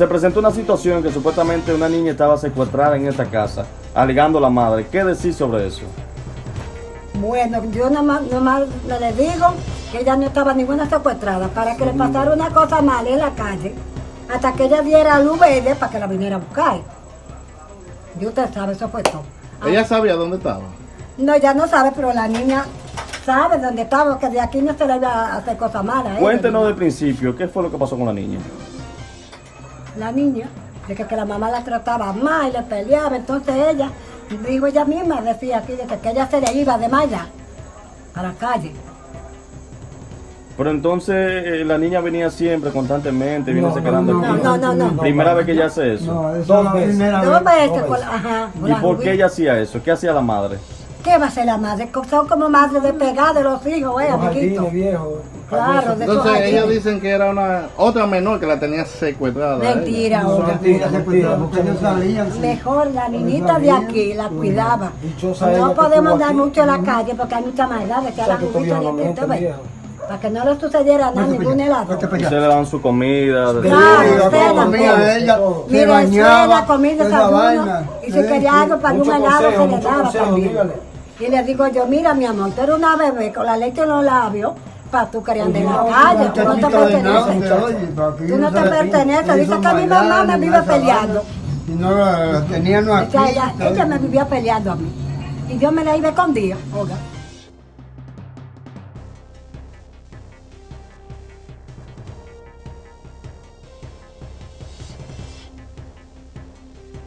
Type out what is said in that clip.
se presentó una situación que supuestamente una niña estaba secuestrada en esta casa, alegando a la madre. ¿Qué decís sobre eso? Bueno, yo nomás, nomás le digo que ella no estaba ninguna secuestrada para que le pasara una cosa mala en la calle hasta que ella diera luz verde para que la viniera a buscar. Y usted sabe, eso fue todo. ¿Ella sabía dónde estaba? No, ella no sabe, pero la niña sabe dónde estaba, que de aquí no se le iba a hacer cosas malas. a ella, Cuéntenos del principio, ¿qué fue lo que pasó con la niña? La niña, de que, que la mamá la trataba mal y le peleaba, entonces ella, digo ella misma, decía aquí, de que, que ella se le iba de malla a la calle. Pero entonces eh, la niña venía siempre, constantemente, viene No, se quedando no, aquí. no, no, no. Primera vez que ella hace eso. No, esa Dos es la veces. Dos veces, dos con- veces. ajá. ¿Y la por qué ella hacía eso? ¿Qué hacía la madre? ¿Qué va a ser la madre? Son como madre de pegar de los hijos, eh, Los amiguito. jardines. Claro, de Entonces ellos jardines. dicen que era una otra menor que la tenía secuestrada. a ella. Mentira, porque salían. sí. Mejor la niñita de aquí la cuidaba. No podemos andar mucho en la calle porque hay mucha maldad de que O a sea, la tuvieron de la. Para que no le sucediera nada a ningún helado. Ustedes le dan su comida. de- Claro, usted la la comida de ella, Mire, bañaba, suela, comida, esa desayuno. vaina. Y si quería algo para un helado se le daba consejo, también. Y le digo yo, mira mi amor, tú eres una bebé con la leche en los labios para tú querer andar en la No, calle. Tú no te de perteneces. Tú no te perteneces. Dice que mi mamá me vive peleando. Y no la tenían aquí. O sea, ella, ella me vivía peleando a mí. Y yo me la iba escondida, oiga.